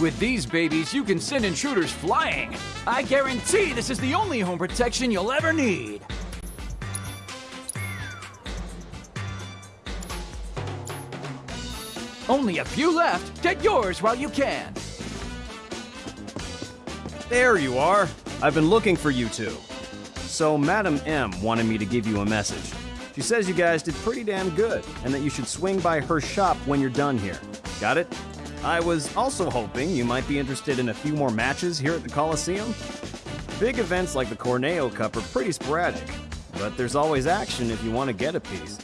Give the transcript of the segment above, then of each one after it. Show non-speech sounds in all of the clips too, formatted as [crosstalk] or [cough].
With these babies, you can send intruders flying. I guarantee this is the only home protection you'll ever need. Only a few left. Get yours while you can. There you are. I've been looking for you two. So, Madam M wanted me to give you a message. She says you guys did pretty damn good, and that you should swing by her shop when you're done here. Got it? I was also hoping you might be interested in a few more matches here at the Coliseum. Big events like the Corneo Cup are pretty sporadic, but there's always action if you want to get a piece.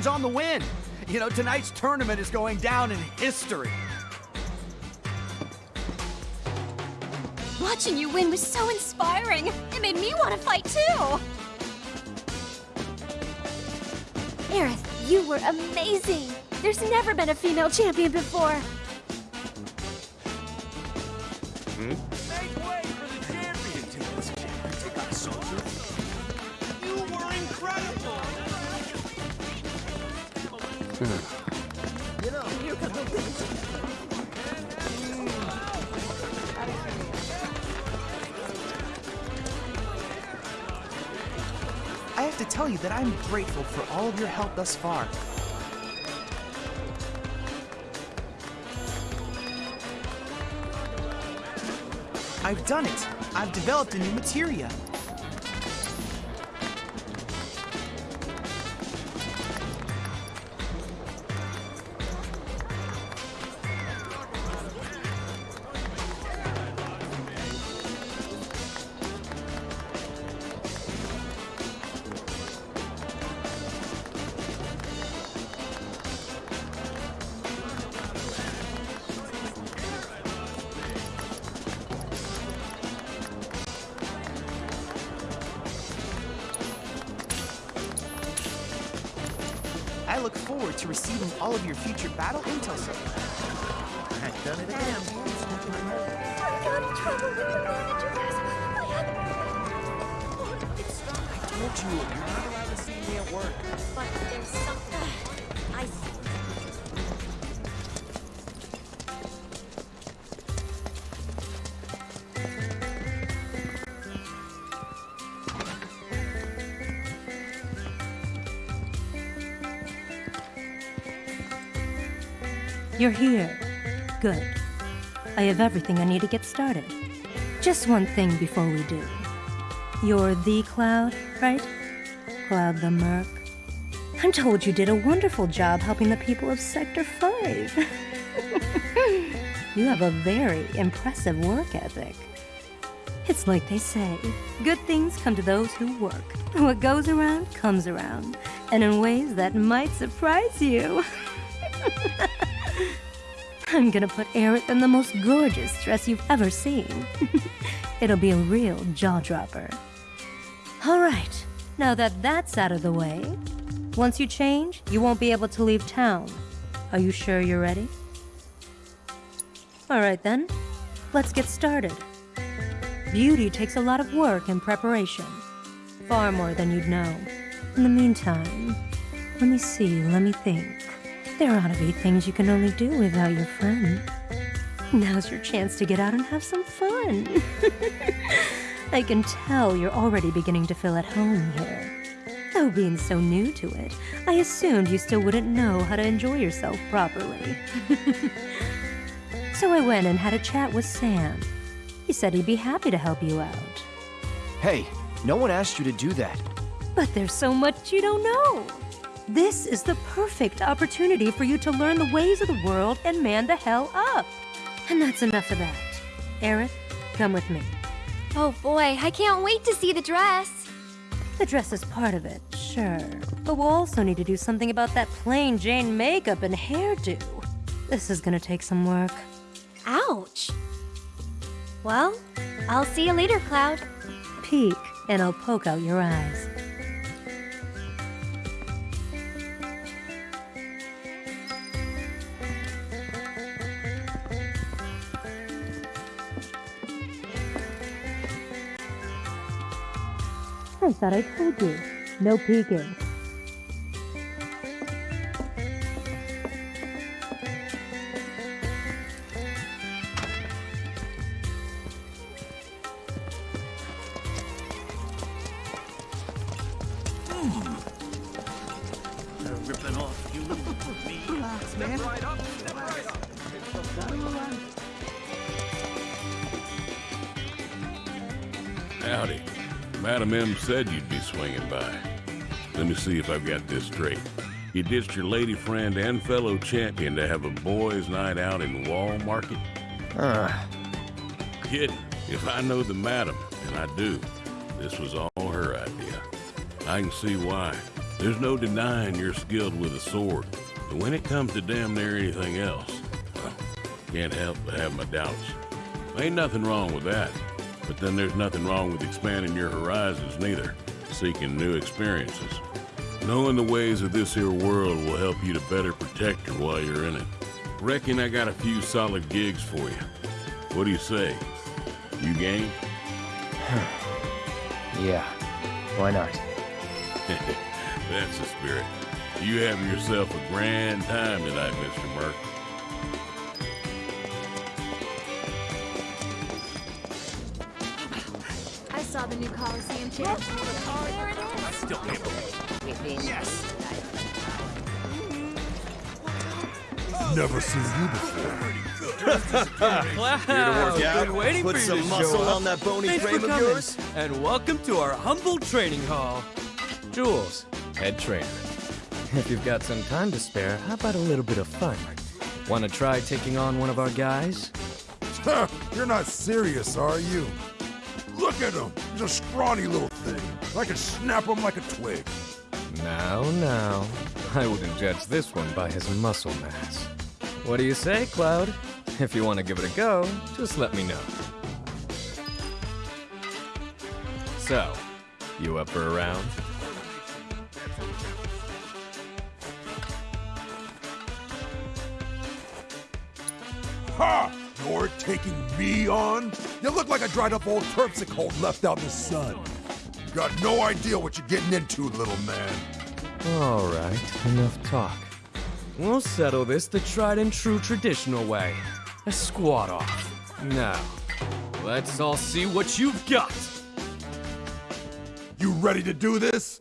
Congratulations on the win! You know, tonight's tournament is going down in history. Watching you win was so inspiring. It made me want to fight too. Aerith, you were amazing. There's never been a female champion before. Hmm? Make way for the champion to Take on soldier. You were incredible! I have to tell you that I'm grateful for all of your help thus far. I've done it! I've developed a new materia. You're here. Good. I have everything I need to get started. Just one thing before we do. You're the Cloud, right? Cloud the Merc. I'm told you did a wonderful job helping the people of Sector 5. [laughs] you have a very impressive work ethic. It's like they say good things come to those who work. What goes around comes around, and in ways that might surprise you. [laughs] I'm gonna put Aerith in the most gorgeous dress you've ever seen. [laughs] It'll be a real jaw dropper. All right, now that that's out of the way, once you change, you won't be able to leave town. Are you sure you're ready? All right then, let's get started. Beauty takes a lot of work and preparation, far more than you'd know. In the meantime, let me see, let me think. There ought to be things you can only do without your friend. Now's your chance to get out and have some fun. [laughs] I can tell you're already beginning to feel at home here. Though being so new to it, I assumed you still wouldn't know how to enjoy yourself properly. [laughs] so I went and had a chat with Sam. He said he'd be happy to help you out. Hey, no one asked you to do that. But there's so much you don't know. This is the perfect opportunity for you to learn the ways of the world and man the hell up. And that's enough of that. Aerith, come with me. Oh boy, I can't wait to see the dress. The dress is part of it, sure. But we'll also need to do something about that plain Jane makeup and hairdo. This is gonna take some work. Ouch. Well, I'll see you later, Cloud. Peek and I'll poke out your eyes. I thought I told you. No peeking. Madam M said you'd be swinging by. Let me see if I've got this straight. You ditched your lady friend and fellow champion to have a boys' night out in Wall Market? Ah, Kid, if I know the madam, and I do, this was all her idea. I can see why. There's no denying you're skilled with a sword. But when it comes to damn near anything else, well, can't help but have my doubts. Ain't nothing wrong with that. But then there's nothing wrong with expanding your horizons neither, seeking new experiences. Knowing the ways of this here world will help you to better protect her while you're in it. Reckon I got a few solid gigs for you. What do you say? You game? [sighs] yeah. Why not? [laughs] That's the spirit. You have yourself a grand time tonight, Mr. Merc. Coliseum chair. There it is. Still can't believe Yes. Never seen you before. Wow, been waiting Put for you some to muscle show up. on that bony Thanks frame for of yours. And welcome to our humble training hall. Jules, head trainer. If you've got some time to spare, how about a little bit of fun? Want to try taking on one of our guys? You're not serious, are you? Look at him. He's a scrawny little thing. I can snap him like a twig. Now, now. I wouldn't judge this one by his muscle mass. What do you say, Cloud? If you want to give it a go, just let me know. So, you up for a round? Ha! You're taking me on? You look like a dried up old terpsichore left out in the sun. You got no idea what you're getting into, little man. All right, enough talk. We'll settle this the tried and true traditional way. A squat off. Now, let's all see what you've got. You ready to do this?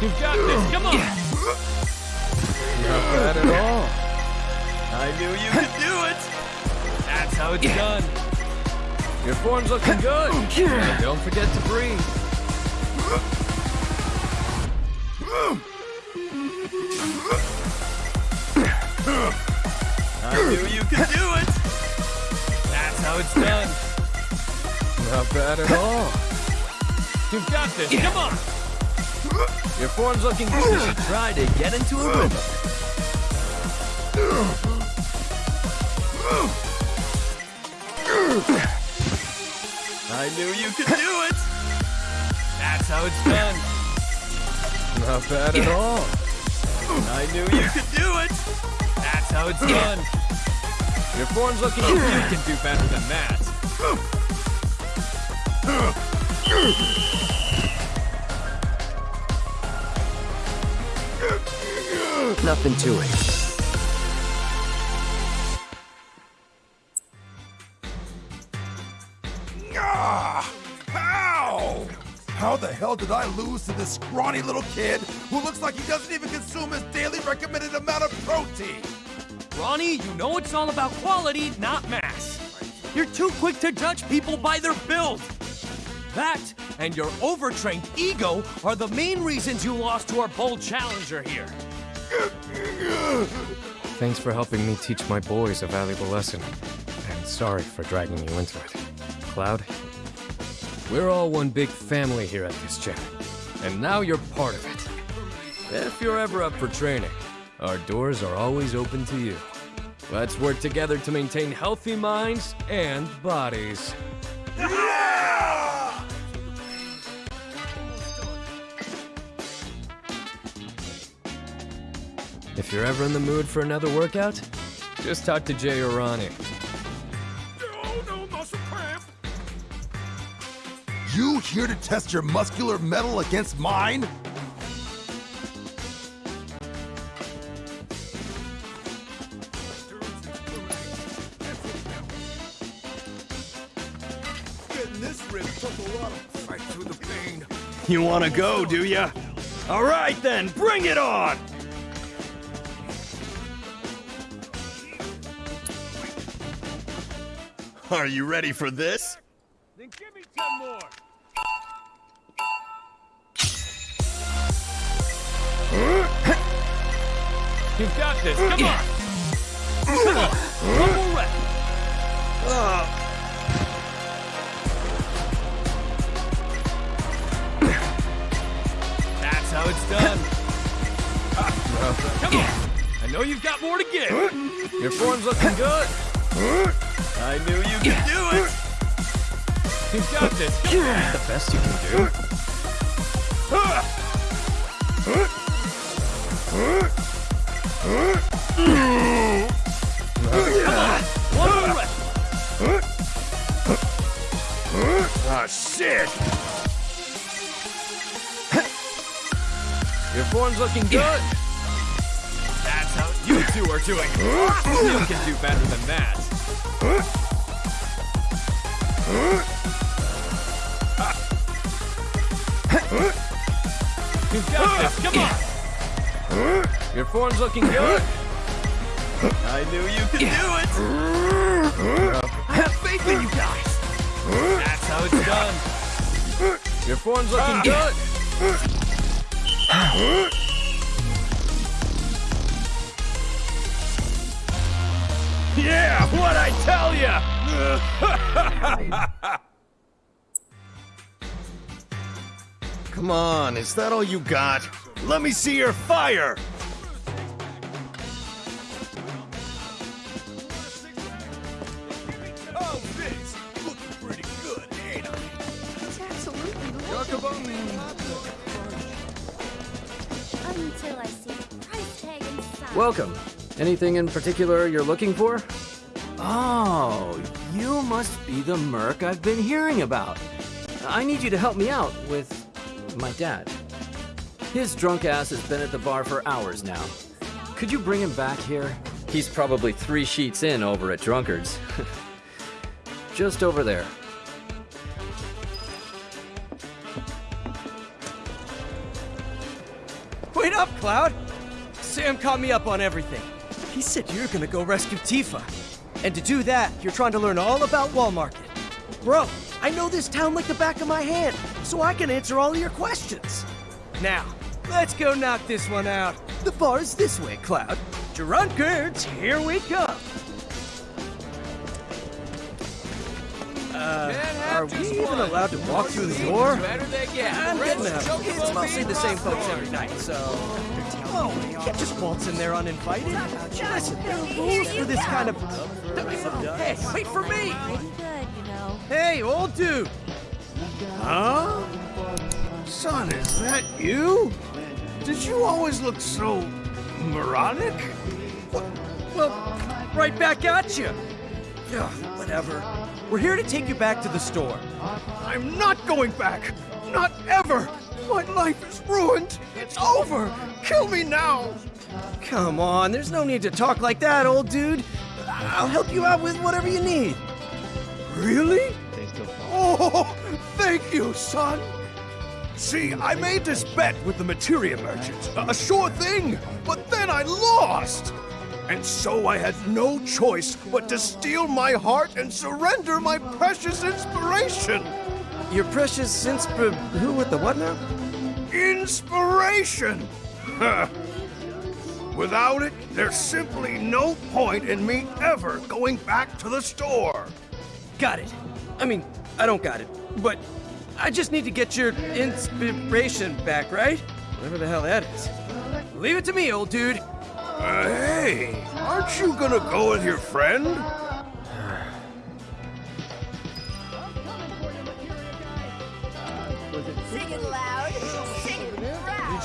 You've got this. Come on. Not bad at all. I knew you could do it. That's how it's done. Your form's looking good. And don't forget to breathe. I knew you could do it. That's how it's done. Not bad at all. You've got this. Come on. Your form's looking good. You should try to get into a rhythm. I knew you could do it. That's how it's done. Not bad at all. I knew you could do it. That's how it's done. Your form's looking good. You can do better than that. Nothing to it. Ah! Ow! How the hell did I lose to this scrawny little kid who looks like he doesn't even consume his daily recommended amount of protein? Ronnie, you know it's all about quality, not mass. You're too quick to judge people by their build. That and your overtrained ego are the main reasons you lost to our bold challenger here. Thanks for helping me teach my boys a valuable lesson. And sorry for dragging you into it. Cloud, we're all one big family here at this gym. And now you're part of it. If you're ever up for training, our doors are always open to you. Let's work together to maintain healthy minds and bodies. [laughs] If you're ever in the mood for another workout, just talk to Jay or Ronnie. No, muscle cramp. You here to test your muscular metal against mine? This took a lot of fight through the pain. You wanna go, do ya? All right then, bring it on! Are you ready for this? Then give me ten more. You've got this. Come on. Come on. One more rep. That's how it's done. Come on. I know you've got more to give. Your form's looking good. I knew you could do it. You've got this. The best you can do. One more rep. Ah, shit. Your form's looking good. That's how you two are doing. You can do better than that. You've got this. Come on. Your form's looking good. I knew you could do it. I have faith in you guys. That's how it's done. Your form's looking good. Ah. What I tell ya? [laughs] Come on, is that all you got? Let me see your fire! Oh, Vince, looking pretty good, ain't I? It's absolutely Until I see the price tag inside. Welcome. Anything in particular you're looking for? Must be the merc I've been hearing about. I need you to help me out with my dad. His drunk ass has been at the bar for hours now. Could you bring him back here? He's probably three sheets in over at Drunkard's. [laughs] Just over there. Wait up, Cloud. Sam caught me up on everything. He said you're gonna go rescue Tifa. And to do that, you're trying to learn all about Wall Market. Bro, I know this town like the back of my hand, so I can answer all your questions. Now, let's go knock this one out. The bar is this way, Cloud. Drunkards, here we come. Are we even allowed to walk through the door? I'm getting a, it's mostly the same folks every night, so... Oh, you can't just waltz in there uninvited. Listen, there are rules for this kind of... Hey, wait for me! Pretty good, you know. Hey, old dude! Huh? Son, is that you? Did you always look so... moronic? Well, right back at you. Ugh, whatever. We're here to take you back to the store. I'm not going back! Not ever! My life is ruined! It's over! Kill me now! Come on, there's no need to talk like that, old dude. I'll help you out with whatever you need. Really? Oh, thank you, son! See, I made this bet with the materia merchant, a sure thing, but then I lost! And so I had no choice but to steal my heart and surrender my precious inspiration! Your precious insp... Who with the what now? Inspiration! [laughs] Without it, there's simply no point in me ever going back to the store. Got it. I mean, I don't got it, but I just need to get your inspiration back, right? Whatever the hell that is. Leave it to me, old dude. Uh, hey, aren't you gonna go with your friend? Sing it loud. Sing it proud.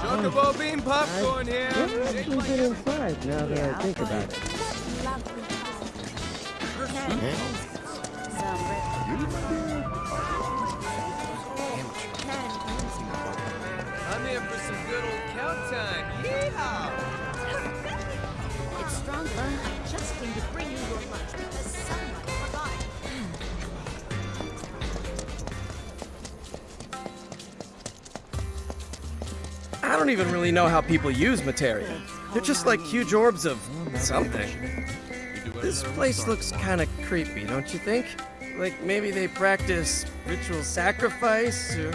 Chocobo bean popcorn here. inside now that I think about it. I'm for some good old count time. Yeehaw! It's stronger. I just came to bring you your lunch because someone forgot. I don't even really know how people use materia. They're just like huge orbs of something. This place looks kind of creepy, don't you think? Like maybe they practice ritual sacrifice or.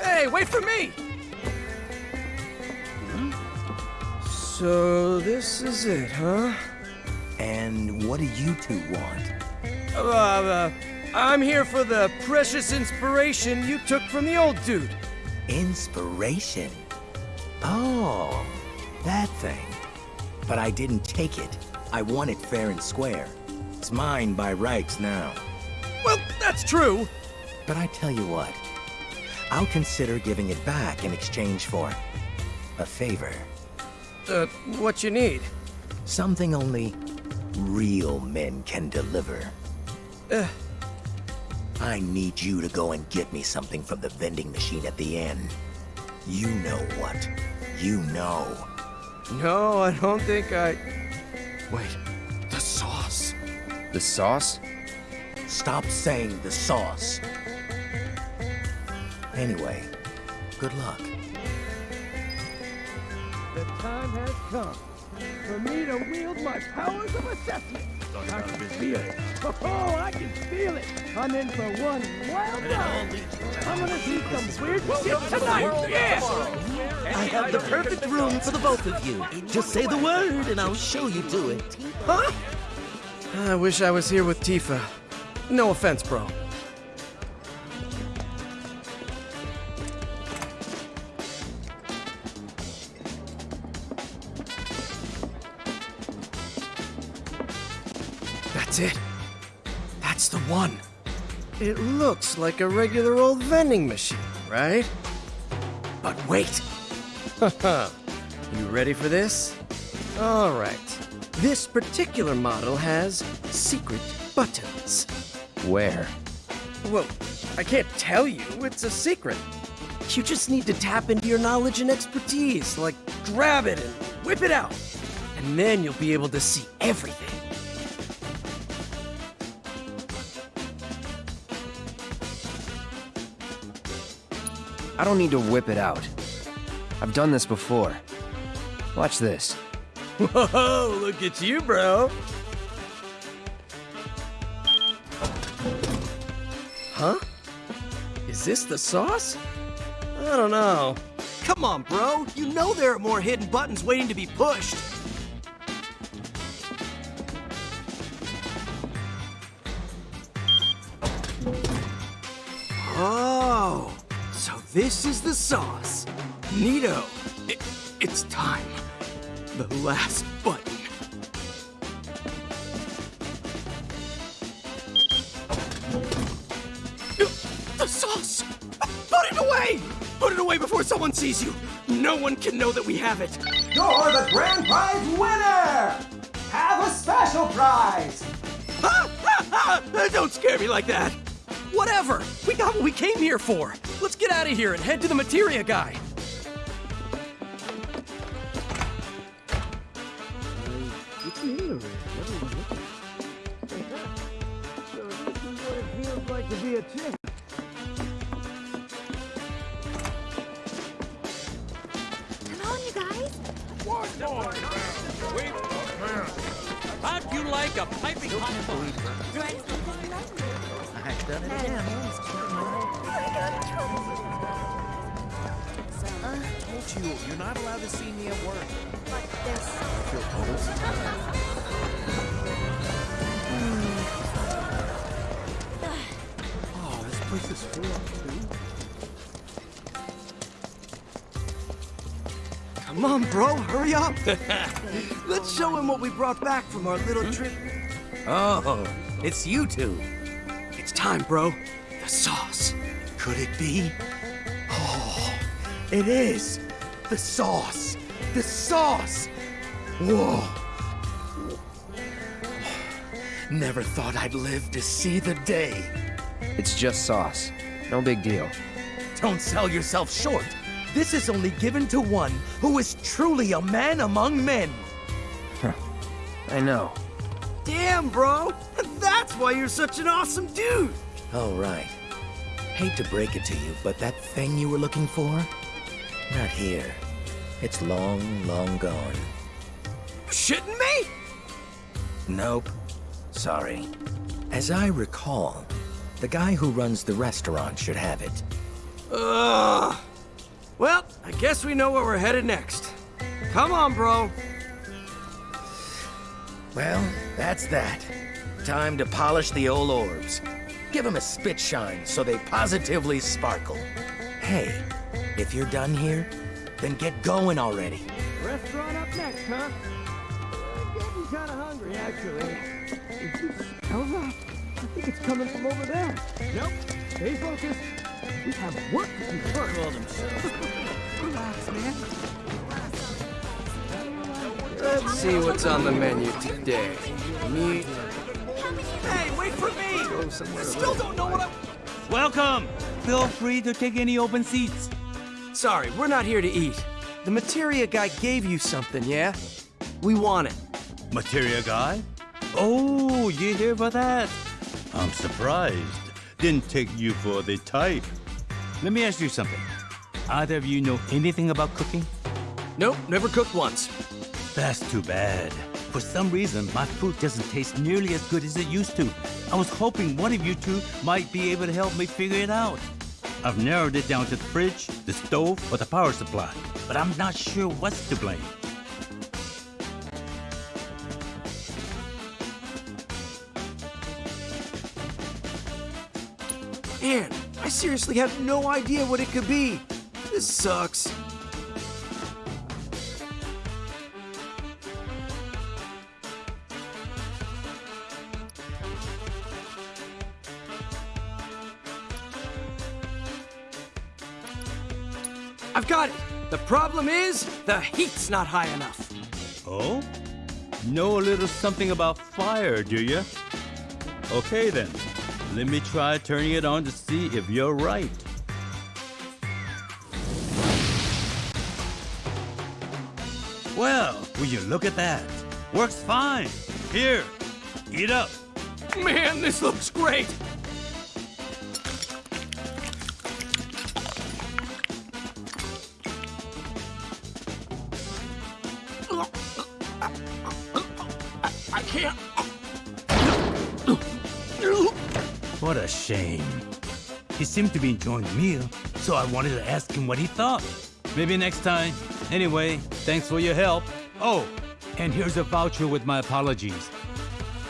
Hey, wait for me! So this is it, huh? And what do you two want? Uh, uh, I'm here for the precious inspiration you took from the old dude. Inspiration? Oh, that thing. But I didn't take it. I won it fair and square. It's mine by rights now. Well, that's true. But I tell you what, I'll consider giving it back in exchange for a favor. Uh, what you need? Something only real men can deliver. Uh, I need you to go and get me something from the vending machine at the end. You know what. You know. no, I don't think I. Wait, the sauce. The sauce? Stop saying the sauce. Anyway, good luck. Time has come for me to wield my powers of assessment. I can feel it. Oh, I can feel it. I'm in for one wild ride. I'm gonna see some weird shit tonight. Yeah. I have the perfect room for the both of you. Just say the word and I'll show you to it. Huh? I wish I was here with Tifa. No offense, bro. That's it. That's the one. It looks like a regular old vending machine, right? But wait. [laughs] you ready for this? All right. This particular model has secret buttons. Where? Well, I can't tell you. It's a secret. You just need to tap into your knowledge and expertise, like grab it and whip it out. And then you'll be able to see everything. I don't need to whip it out. I've done this before. Watch this. [laughs] Whoa, look at you, bro. Huh? Is this the sauce? I don't know. Come on, bro. You know there are more hidden buttons waiting to be pushed. This is the sauce. Neato. It, it's time. The last button. The sauce! Put it away! Put it away before someone sees you! No one can know that we have it! You're the grand prize winner! Have a special prize! [laughs] Don't scare me like that! Whatever! We got what we came here for! Let's get out of here and head to the materia guy! like to be a champ. Come on, you guys. How'd you like a piping hot you, you're not allowed to see me at work. Like this. Feel Oh, this place is full too. Come on, bro, hurry up! [laughs] Let's show him what we brought back from our little hmm? trip. Oh, it's you two. It's time, bro. The sauce. Could it be? Oh, it is. The sauce. The sauce. Whoa. Never thought I'd live to see the day. It's just sauce. No big deal. Don't sell yourself short. This is only given to one who is truly a man among men. I know. Damn, bro! That's why you're such an awesome dude! Oh, right. Hate to break it to you, but that thing you were looking for? Not here. It's long, long gone. Shitting me? Nope. Sorry. As I recall, the guy who runs the restaurant should have it. Ugh. Well, I guess we know where we're headed next. Come on, bro. Well, that's that. Time to polish the old orbs. Give them a spit shine so they positively sparkle. Hey, if you're done here, then get going already. Restaurant up next, huh? Uh, I'm getting kind of hungry, actually. Is this that? I think it's coming from over there. Nope. Stay focused. We have work to do first. Relax, man. Let's see what's on the menu today. Meat. Hey, wait for me! I still don't know what I'm... Welcome! Feel free to take any open seats. Sorry, we're not here to eat. The materia guy gave you something, yeah? We want it. Materia guy? Oh, you here for that? I'm surprised. Didn't take you for the type. Let me ask you something. Either of you know anything about cooking? Nope, never cooked once. That's too bad. For some reason, my food doesn't taste nearly as good as it used to. I was hoping one of you two might be able to help me figure it out. I've narrowed it down to the fridge, the stove, or the power supply, but I'm not sure what's to blame. Man, I seriously have no idea what it could be. This sucks. Problem is, the heat's not high enough. Oh? Know a little something about fire, do you? Okay then. Let me try turning it on to see if you're right. Well, will you look at that? Works fine. Here, eat up. Man, this looks great. Shame. He seemed to be enjoying the meal, so I wanted to ask him what he thought. Maybe next time. Anyway, thanks for your help. Oh, and here's a voucher with my apologies.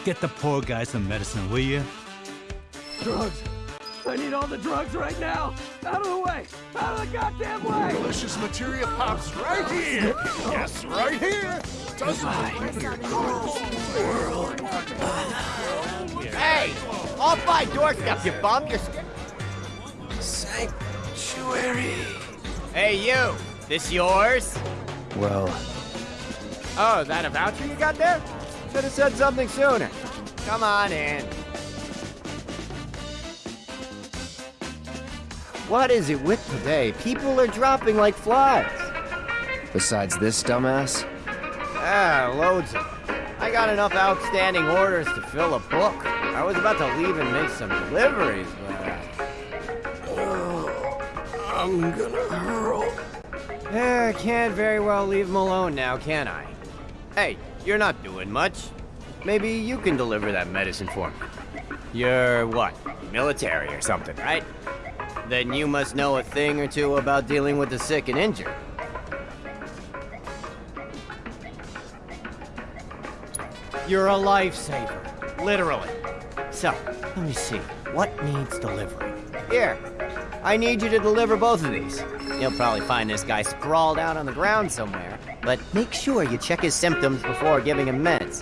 Get the poor guy some medicine, will you? Drugs. I need all the drugs right now. Out of the way. Out of the goddamn way. Delicious materia pops right here. Yes, right here. Doesn't Hey, off my doorstep, you bum. You're Sanctuary. Hey, you. This yours? Well, Oh, is that a voucher you got there? Should have said something sooner. Come on in. What is it with today? People are dropping like flies. Besides this dumbass? Ah, loads of. I got enough outstanding orders to fill a book. I was about to leave and make some deliveries, but... I'm gonna hurl. Eh, I can't very well leave him alone now, can I? Hey, you're not doing much. Maybe you can deliver that medicine for me. You're what? Military or something, right? Then you must know a thing or two about dealing with the sick and injured. You're a lifesaver, literally. So, let me see. What needs delivering? Here, I need you to deliver both of these. You'll probably find this guy sprawled out on the ground somewhere, but make sure you check his symptoms before giving him meds.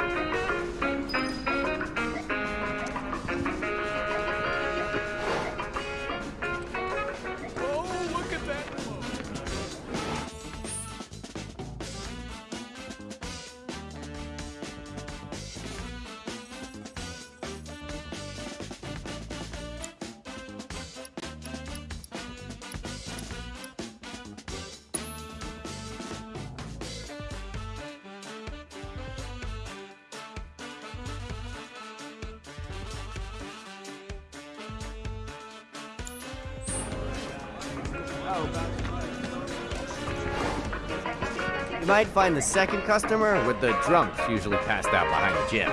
You might find the second customer with the drunks usually passed out behind the gym.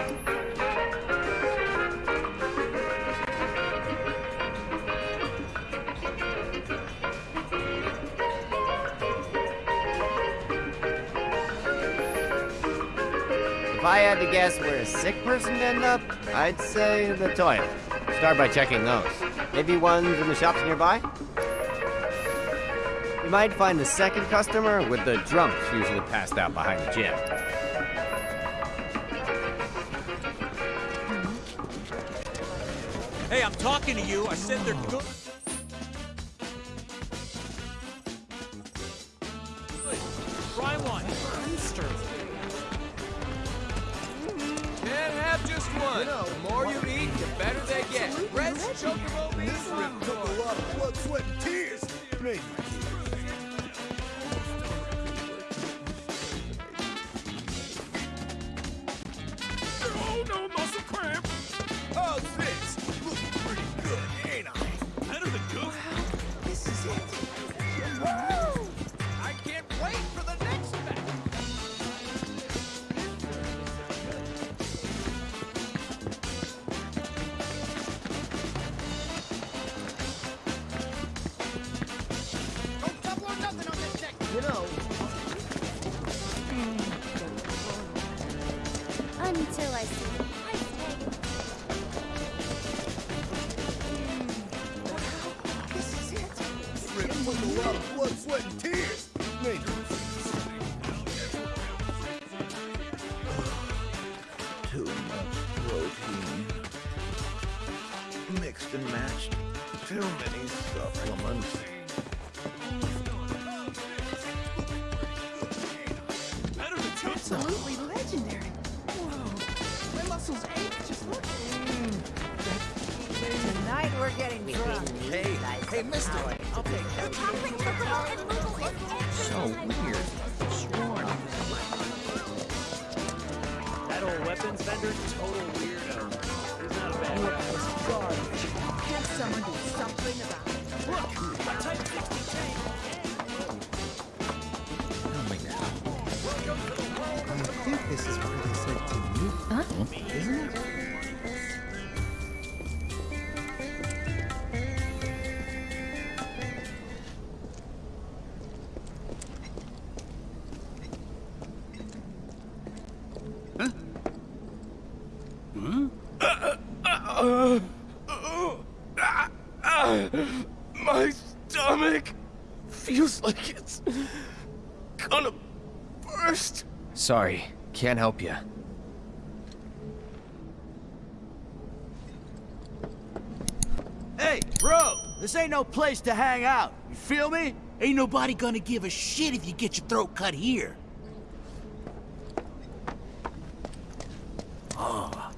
If I had to guess where a sick person would end up, I'd say the toilet. Start by checking those. Maybe ones in the shops nearby? You might find the second customer with the drunks usually passed out behind the gym. Hey, I'm talking to you. I said they're good. Sorry, can't help you. Hey, bro! This ain't no place to hang out, you feel me? Ain't nobody gonna give a shit if you get your throat cut here. Oh.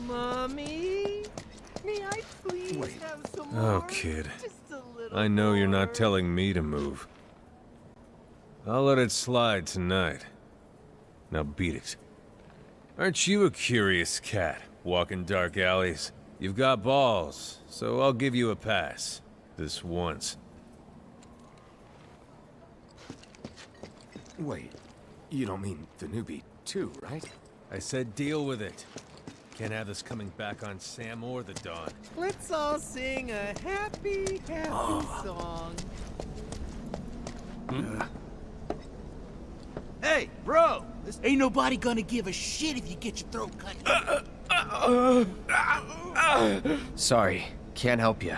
Mommy? May I please Wait. have some oh, more? Oh, kid. I know more. you're not telling me to move. I'll let it slide tonight. Now beat it. Aren't you a curious cat, walking dark alleys? You've got balls, so I'll give you a pass. This once. Wait, you don't mean the newbie too, right? I said deal with it. Can't have this coming back on Sam or the Don. Let's all sing a happy, happy Ah. song. Hey, bro! This ain't nobody gonna give a shit if you get your throat cut. Uh, uh, uh, Sorry, can't help you.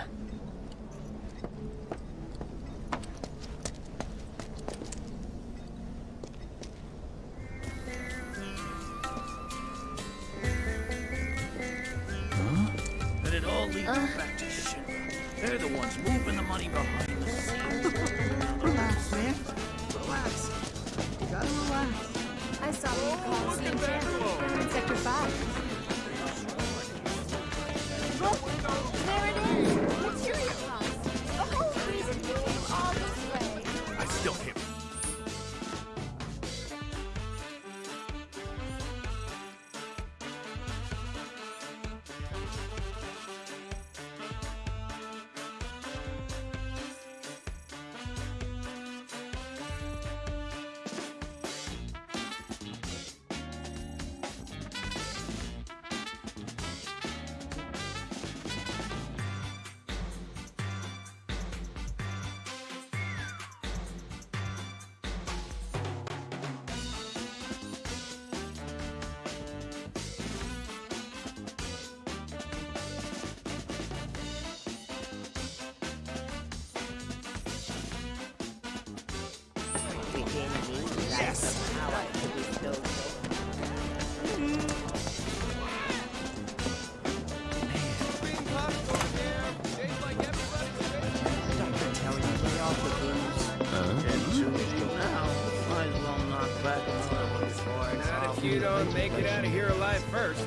You don't make it out of here alive first.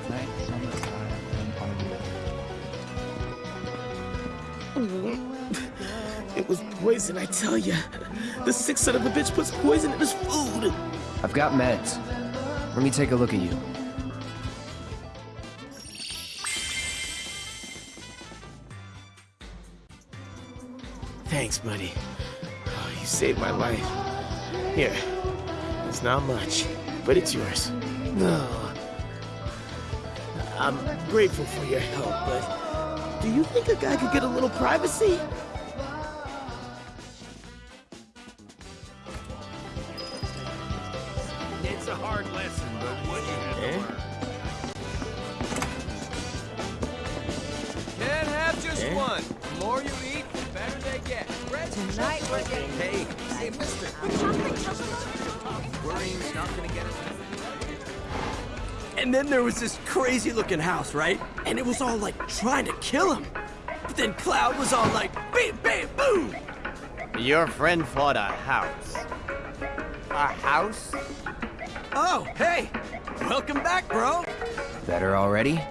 It was poison, I tell ya. The sick son of a bitch puts poison in his food. I've got meds. Let me take a look at you. Thanks, buddy. Oh, you saved my life. Here. It's not much, but it's yours. No. I'm grateful for your help, but do you think a guy could get a little privacy? Crazy looking house, right? And it was all like trying to kill him. But then Cloud was all like, bam, bam, boom! Your friend fought a house. A house? Oh, hey! Welcome back, bro! Better already?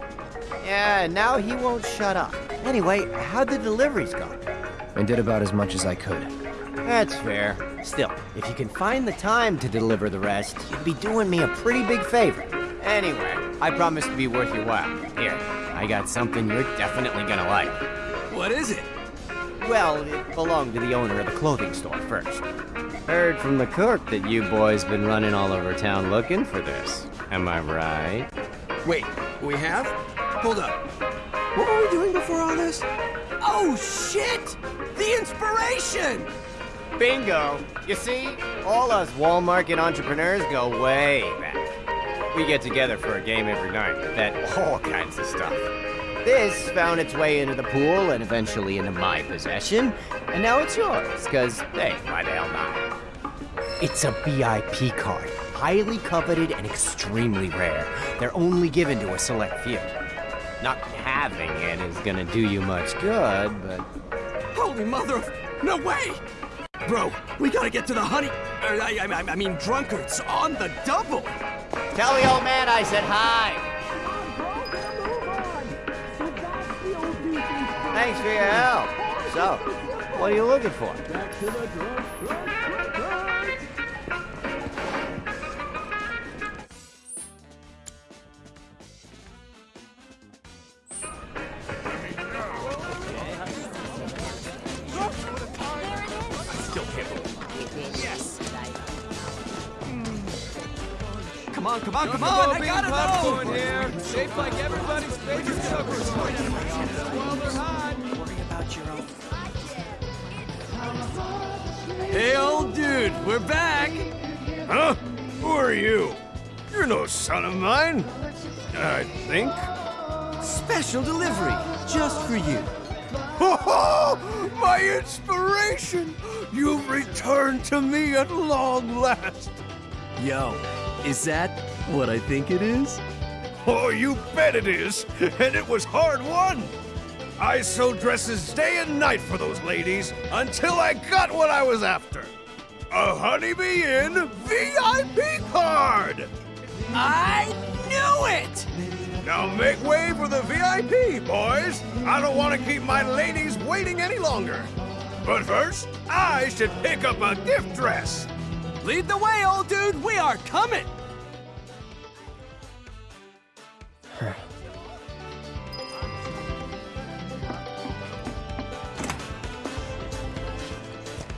Yeah, now he won't shut up. Anyway, how'd the deliveries go? I did about as much as I could. That's fair. Still, if you can find the time to deliver the rest, you'd be doing me a pretty big favor. Anyway, I promise to be worth your while. Here, I got something you're definitely gonna like. What is it? Well, it belonged to the owner of the clothing store first. Heard from the cook that you boys been running all over town looking for this. Am I right? Wait, we have? Hold up. What were we doing before all this? Oh, shit! The inspiration! Bingo! You see, all us Wall Market entrepreneurs go way back. We get together for a game every night, bet [laughs] all kinds of stuff. This found its way into the pool and eventually into my possession, and now it's yours, because, hey, why the hell not? It's a VIP card, highly coveted and extremely rare. They're only given to a select few. Not having it is gonna do you much good, but Holy mother of... No way! Bro, we gotta get to the honey... er, I, I, I mean, drunkards on the double! Tell the old man I said hi. Thanks for your help. So, what are you looking for? Come on, come on, come on! I gotta popcorn know! here, shaped like everybody's favorite suckers. While they're hot. Worry about your own. Hey, old dude, we're back! Huh? Who are you? You're no son of mine. I think. Special delivery, just for you. Oh, my inspiration! You've returned to me at long last. Yo, is that what I think it is? Oh, you bet it is. And it was hard won. I sewed dresses day and night for those ladies until I got what I was after. A Honeybee Inn VIP card! I knew it! Now make way for the VIP, boys! I don't want to keep my ladies waiting any longer. But first, I should pick up a gift dress. Lead the way, old dude! We are coming! [sighs]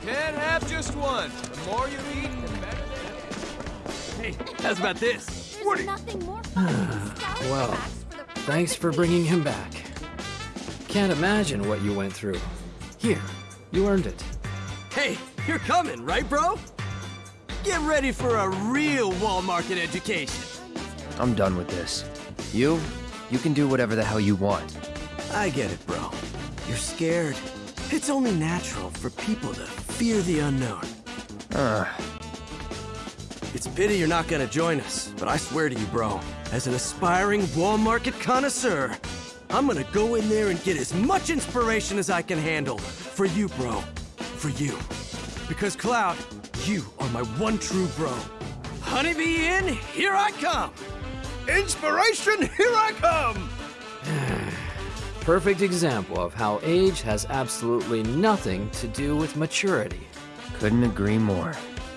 Can't have just one. The more you eat, the better they Hey, how's about this? There's nothing more [sighs] fun than [sighs] scouring Well, tracks for the thanks for bringing him back. Can't imagine what you went through. Here, you earned it. Hey, you're coming, right, bro? Get ready for a real wall market education. I'm done with this. You? You can do whatever the hell you want. I get it, bro. You're scared. It's only natural for people to fear the unknown. Uh, It's a pity you're not gonna join us, but I swear to you, bro, as an aspiring wall market connoisseur, I'm gonna go in there and get as much inspiration as I can handle. For you, bro. For you. Because, Cloud, you are my one true bro. Honeybee Inn, here I come! Inspiration, here I come! [sighs] Perfect example of how age has absolutely nothing to do with maturity. couldn't agree more.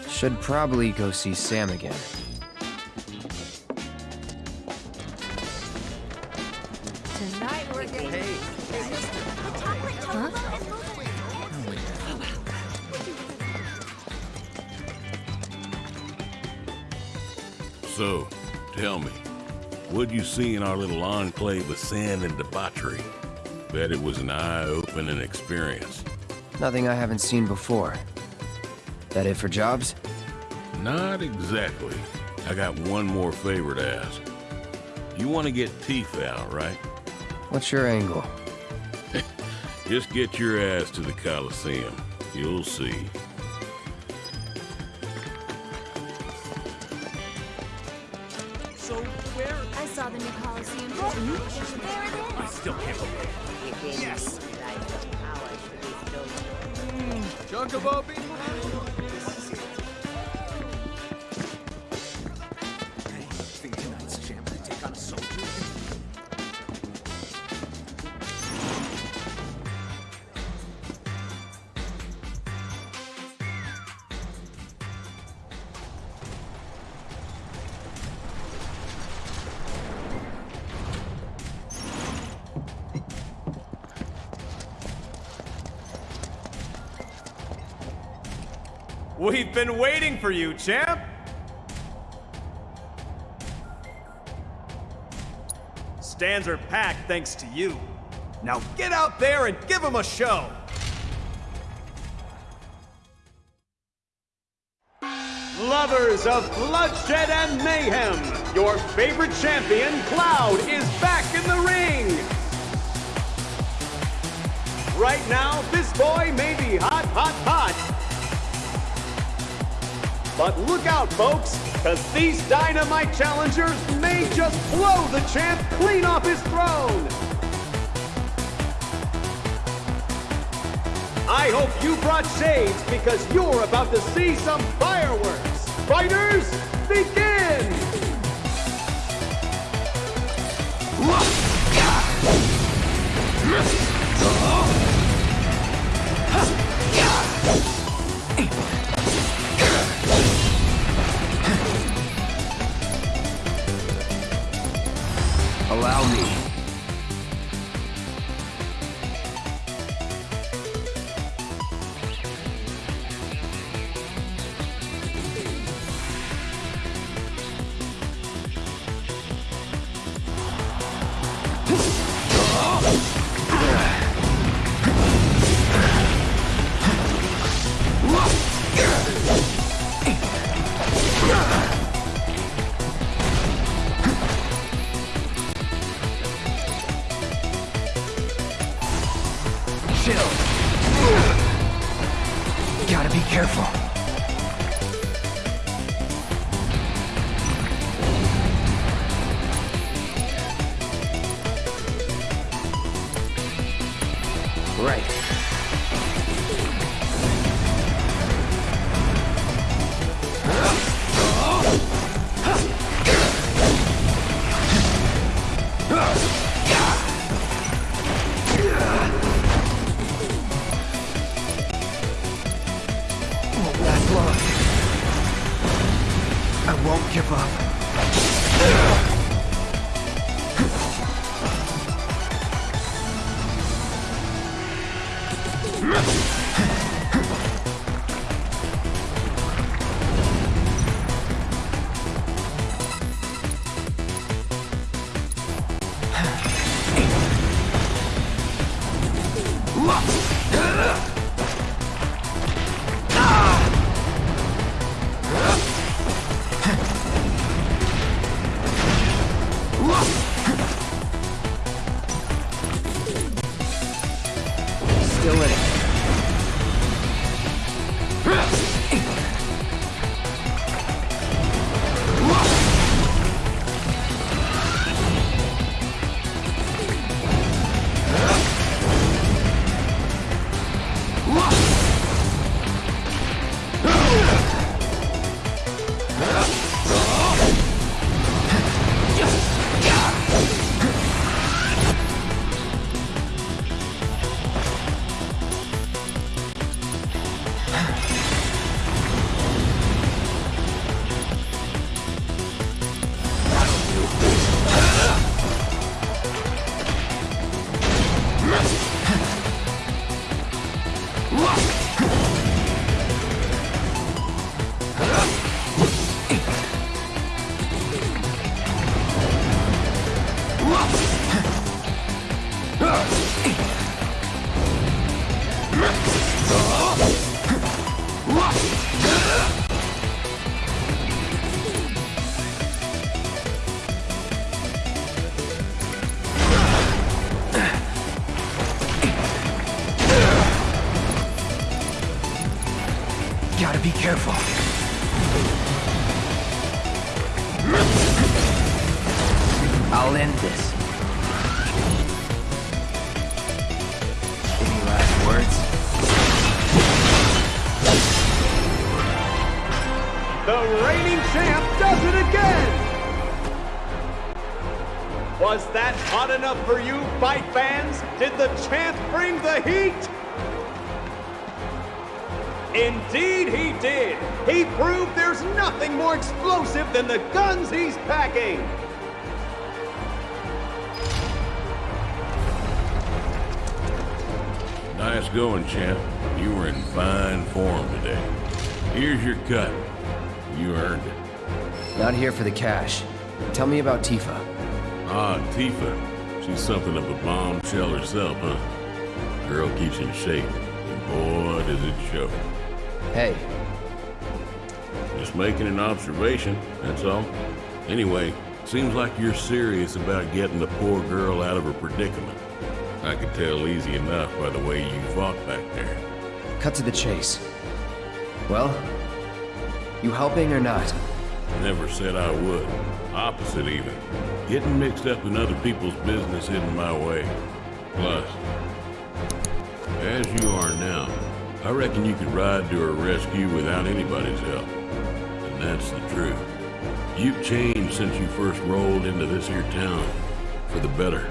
Should probably go see Sam again. What'd you see in our little enclave of sin and debauchery? Bet it was an eye-opening experience. Nothing I haven't seen before. That it for jobs? Not exactly. I got one more favor to ask. You want to get Tifa out, right? What's your angle? [laughs] Just get your ass to the Coliseum. You'll see. Chocobo bean We've been waiting for you, champ! Stands are packed thanks to you. Now get out there and give them a show! Lovers of bloodshed and mayhem, your favorite champion, Cloud, is back in the ring! Right now, this boy may be hot, hot, hot, but look out, folks, because these dynamite challengers may just blow the champ clean off his throne. I hope you brought shades because you're about to see some fireworks. Fighters, begin! The heat? Indeed he did! He proved there's nothing more explosive than the guns he's packing! Nice going, champ. You were in fine form today. Here's your cut. You earned it. Not here for the cash. Tell me about Tifa. Ah, Tifa. She's something of a bombshell herself, huh? Girl keeps in shape. And boy, does it show. Hey, Just making an observation, that's all. Anyway, seems like you're serious about getting the poor girl out of her predicament. I could tell easy enough by the way you fought back there. cut to the chase. Well, you helping or not? Never said I would. Opposite, even. Getting mixed up in other people's business isn't my way. Plus, as you are now, I reckon you could ride to her rescue without anybody's help. And that's the truth. You've changed since you first rolled into this here town. For the better.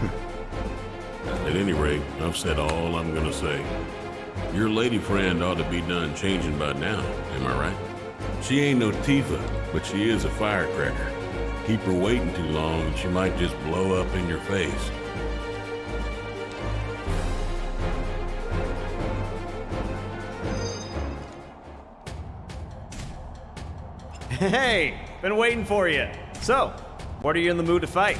[laughs] At any rate, I've said all I'm gonna say. Your lady friend ought to be done changing by now, am I right? She ain't no Tifa, but she is a firecracker. Keep her waiting too long and she might just blow up in your face. Hey, been waiting for you. So, what are you in the mood to fight?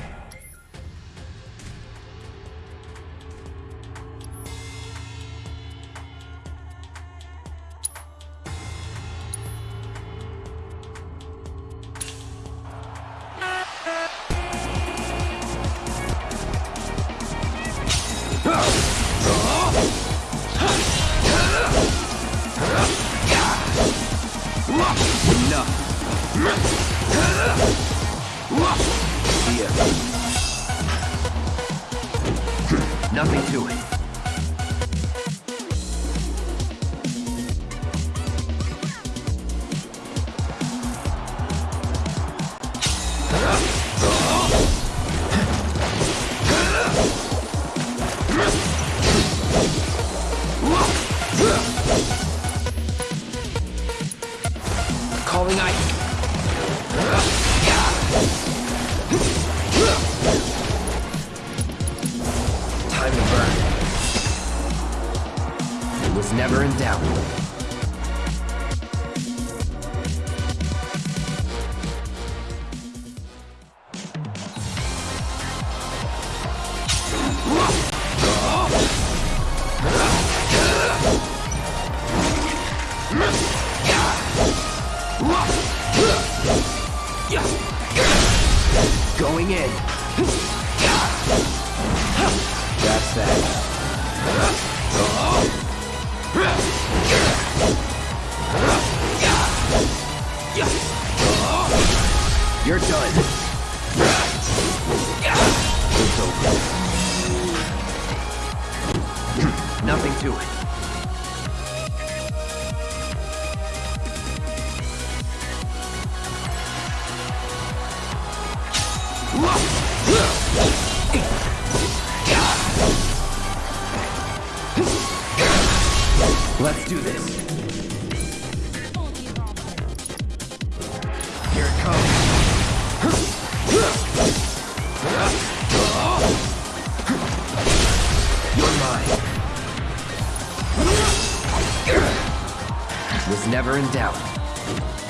was never in doubt.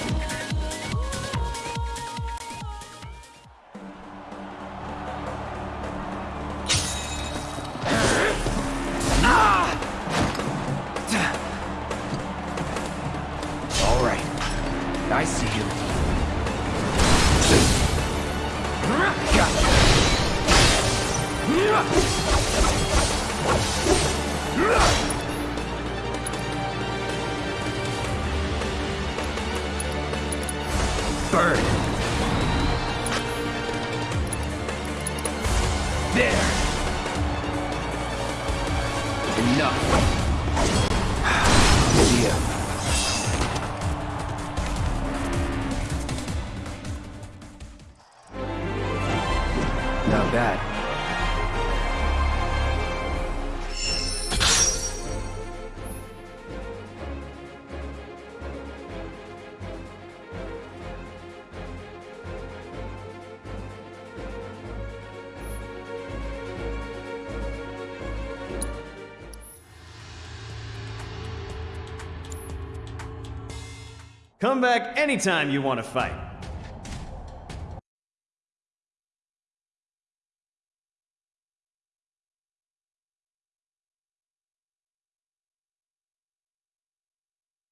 back anytime you want to fight.